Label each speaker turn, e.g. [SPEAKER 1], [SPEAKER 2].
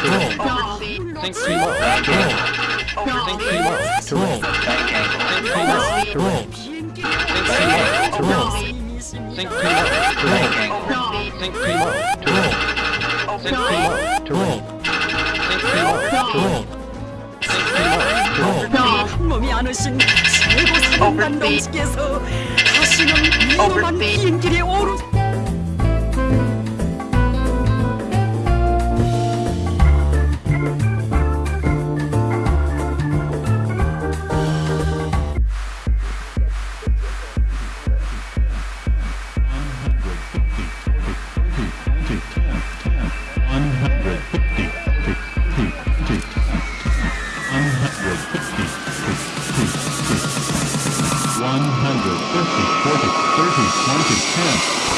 [SPEAKER 1] Think
[SPEAKER 2] three more.
[SPEAKER 1] Think three
[SPEAKER 2] more.
[SPEAKER 1] Think three more. Think
[SPEAKER 2] three more.
[SPEAKER 1] Think three more. Think
[SPEAKER 2] three
[SPEAKER 1] more. Think three more. Think three more.
[SPEAKER 3] 몸이 안 오신 최고 사령관 동지께서 다시는 이놈한 비행길에
[SPEAKER 4] 오른 150, 40, 30, 20, 10.